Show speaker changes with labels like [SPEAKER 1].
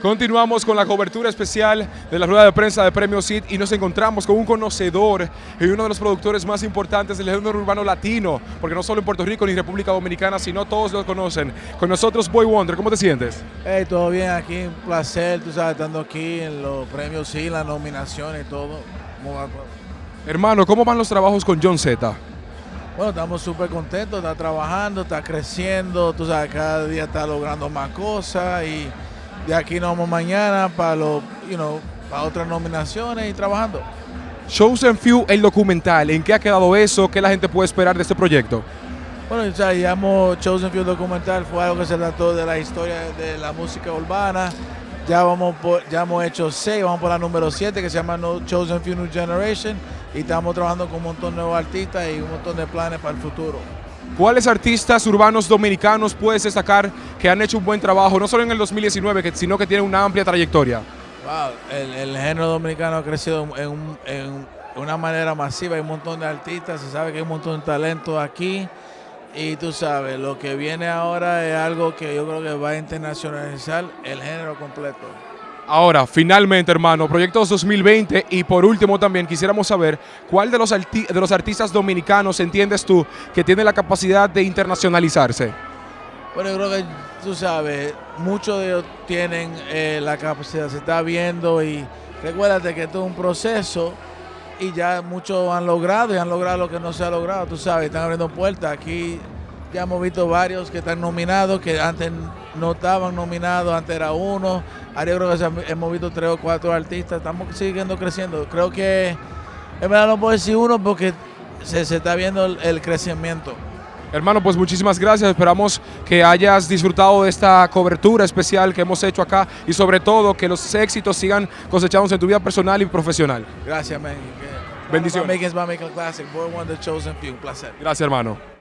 [SPEAKER 1] Continuamos con la cobertura especial de la rueda de prensa de Premio CID y nos encontramos con un conocedor y uno de los productores más importantes del género urbano latino, porque no solo en Puerto Rico ni República Dominicana, sino todos lo conocen. Con nosotros Boy Wonder, ¿cómo te sientes?
[SPEAKER 2] Hey, todo bien aquí, un placer, tú sabes, estando aquí en los premios sí, las nominaciones y todo. ¿Cómo va todo?
[SPEAKER 1] Hermano, ¿cómo van los trabajos con John Z?
[SPEAKER 2] Bueno, estamos súper contentos, está trabajando, está creciendo, tú sabes, cada día está logrando más cosas y de aquí nos vamos mañana para los, you know, para otras nominaciones y trabajando.
[SPEAKER 1] Chosen Few, el documental, ¿en qué ha quedado eso? ¿Qué la gente puede esperar de este proyecto?
[SPEAKER 2] Bueno, ya hemos Chosen Few documental, fue algo que se trató de la historia de la música urbana. Ya, vamos por- ya hemos hecho seis, vamos por la número siete que se llama No Chosen Few New Generation y estamos trabajando con un montón de nuevos artistas y un montón de planes para el futuro.
[SPEAKER 1] ¿Cuáles artistas urbanos dominicanos puedes destacar que han hecho un buen trabajo, no solo en el 2019, que- sino que tienen una amplia trayectoria?
[SPEAKER 2] Wow, el, género dominicano ha crecido en, en una manera masiva, hay un montón de artistas, se sabe que hay un montón de talento aquí y tú sabes, lo que viene ahora es algo que yo creo que va a internacionalizar el género completo.
[SPEAKER 1] Ahora, finalmente, hermano, Proyectos 2020 y por último también quisiéramos saber cuál de los, arti- de los artistas dominicanos entiendes tú que tiene la capacidad de internacionalizarse.
[SPEAKER 2] Bueno, yo creo que tú sabes, muchos de ellos tienen eh, la capacidad, se está viendo y recuérdate que esto es un proceso y ya muchos han logrado y han logrado lo que no se ha logrado, tú sabes, están abriendo puertas. Aquí ya hemos visto varios que están nominados, que antes no estaban nominados, antes era uno. Ahora creo que hemos visto tres o cuatro artistas, estamos siguiendo creciendo. Creo que, en verdad no puedo decir uno porque se, se está viendo el- el crecimiento.
[SPEAKER 1] Hermano, pues muchísimas gracias. Esperamos que hayas disfrutado de esta cobertura especial que hemos hecho acá y sobre todo que los éxitos sigan cosechándose en tu vida personal y profesional.
[SPEAKER 2] Gracias, man.
[SPEAKER 1] Bendiciones.
[SPEAKER 2] Making Classic. Boy Wonder Chosen Few. Un placer.
[SPEAKER 1] Gracias, hermano.